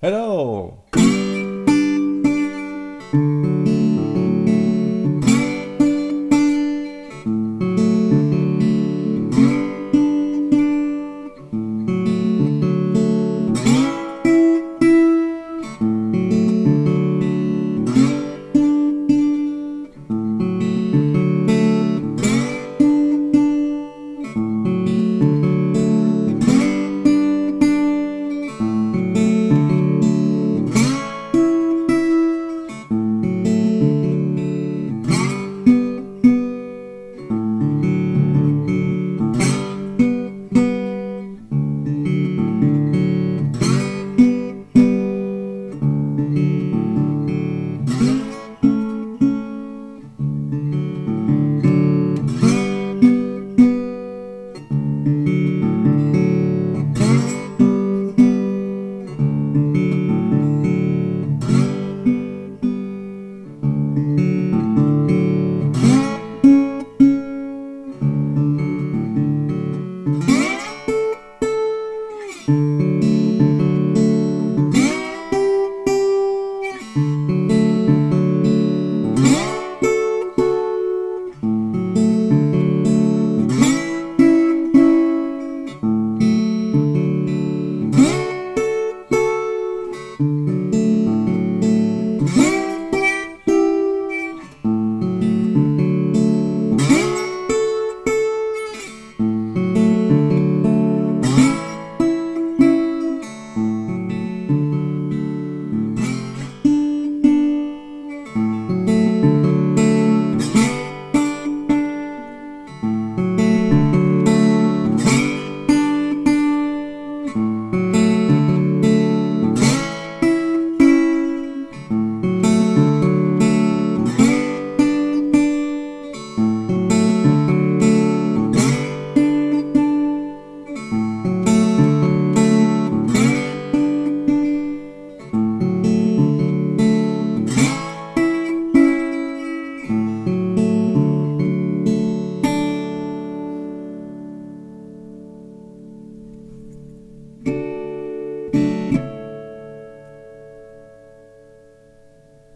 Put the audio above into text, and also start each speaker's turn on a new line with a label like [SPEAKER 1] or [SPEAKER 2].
[SPEAKER 1] Hello.